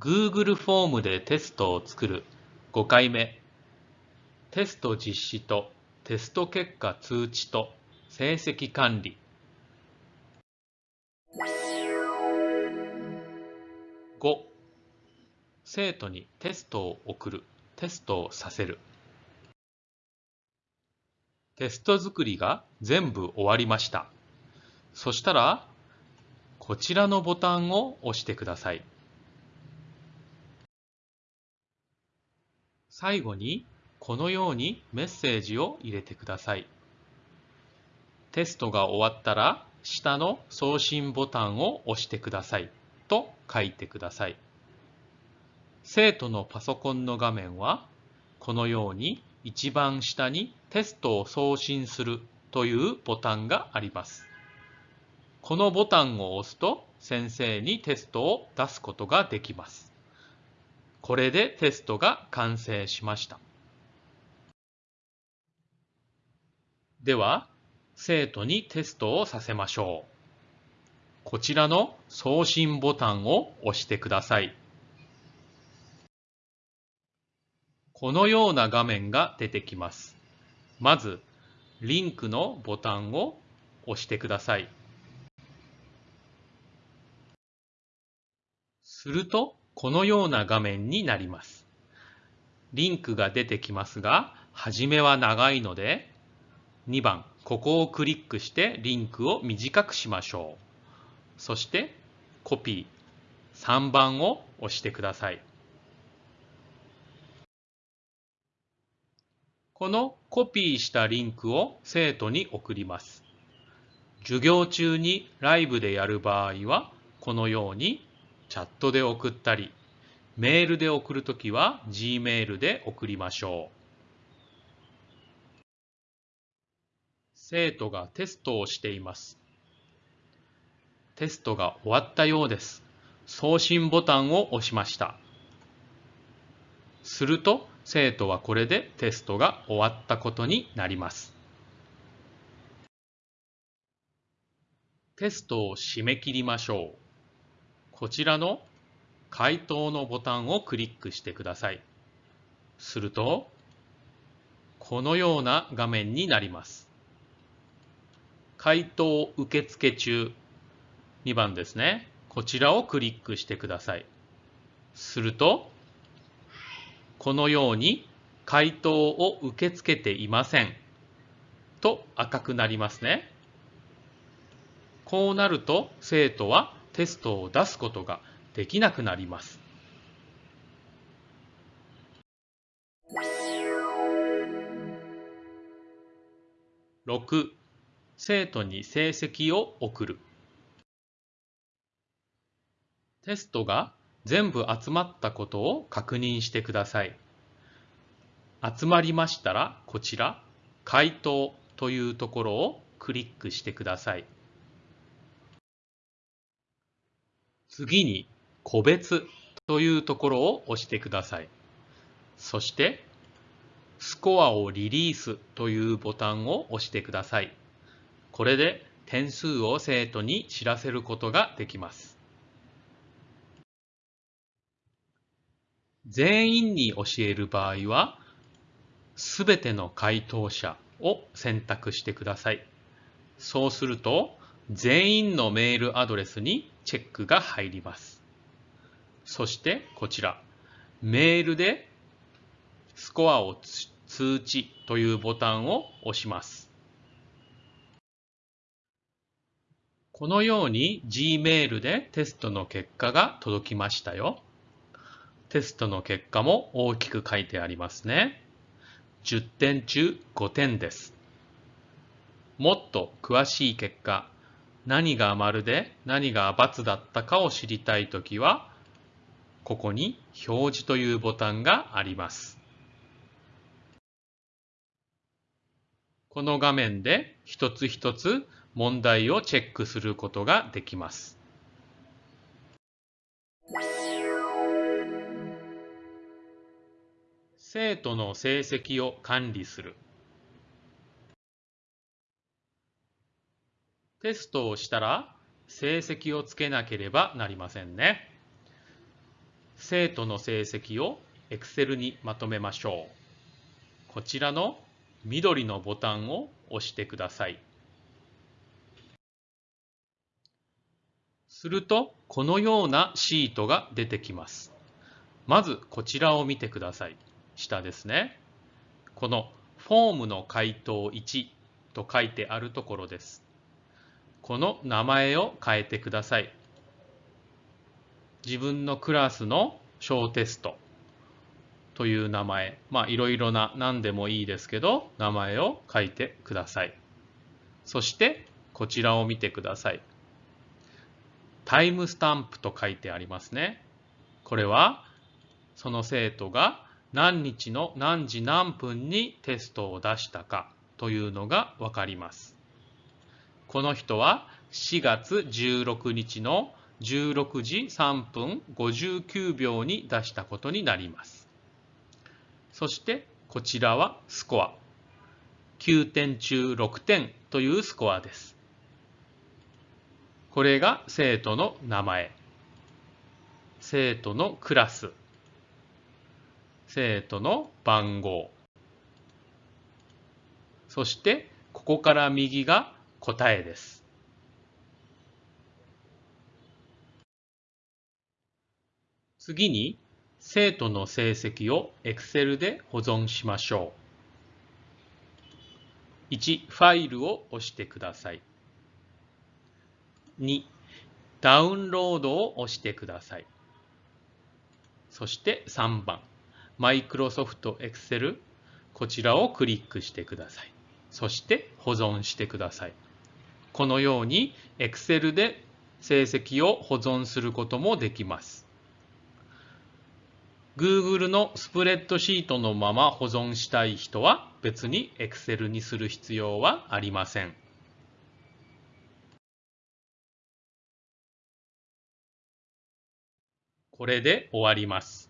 Google フォームでテストを作る。5回目。テスト実施とテスト結果通知と成績管理。5生徒にテストを送る。テストをさせる。テスト作りが全部終わりました。そしたらこちらのボタンを押してください。最後にこのようにメッセージを入れてください。テストが終わったら下の送信ボタンを押してくださいと書いてください。生徒のパソコンの画面はこのように一番下にテストを送信するというボタンがあります。このボタンを押すと先生にテストを出すことができます。これでテストが完成しました。では、生徒にテストをさせましょう。こちらの送信ボタンを押してください。このような画面が出てきます。まず、リンクのボタンを押してください。すると、このような画面になります。リンクが出てきますが、はじめは長いので、2番、ここをクリックしてリンクを短くしましょう。そして、コピー、3番を押してください。このコピーしたリンクを生徒に送ります。授業中にライブでやる場合は、このようにチャットで送ったり、メールで送るときは Gmail で送りましょう。生徒がテストをしています。テストが終わったようです。送信ボタンを押しました。すると生徒はこれでテストが終わったことになります。テストを締め切りましょう。こちらの回答のボタンをクリックしてください。すると、このような画面になります。回答受付中2番ですね。こちらをクリックしてください。すると、このように回答を受け付けていませんと赤くなりますね。こうなると生徒はテストを出すことができなくなります。6生徒に成績を送るテストが全部集まったことを確認してください。集まりましたらこちら回答というところをクリックしてください。次に個別というところを押してください。そしてスコアをリリースというボタンを押してください。これで点数を生徒に知らせることができます。全員に教える場合は、すべての回答者を選択してください。そうすると、全員のメールアドレスにチェックが入ります。そしてこちら、メールでスコアを通知というボタンを押します。このように Gmail でテストの結果が届きましたよ。テストの結果も大きく書いてありますね。10点中5点です。もっと詳しい結果、何が丸で何が×だったかを知りたいときは、ここに表示というボタンがあります。この画面で一つ一つ問題をチェックすることができます。生徒の成績を管理する。テストをしたら成績をつけなければなりませんね。生徒の成績を Excel にまとめましょう。こちらの緑のボタンを押してください。すると、このようなシートが出てきます。まず、こちらを見てください。下ですね。このフォームの回答1と書いてあるところです。この名前を変えてください。自分のクラスの小テストという名前、まあいろいろな何でもいいですけど、名前を書いてください。そしてこちらを見てください。タイムスタンプと書いてありますね。これはその生徒が何日の何時何分にテストを出したかというのがわかります。この人は4月16日の16時3分59秒に出したことになります。そしてこちらはスコア。9点中6点というスコアです。これが生徒の名前。生徒のクラス。生徒の番号。そしてここから右が答えです。次に生徒の成績を Excel で保存しましょう。1、ファイルを押してください。2、ダウンロードを押してください。そして3番、Microsoft Excel、こちらをクリックしてください。そして保存してください。このように Excel で成績を保存することもできます。Google のスプレッドシートのまま保存したい人は別に Excel にする必要はありません。これで終わります。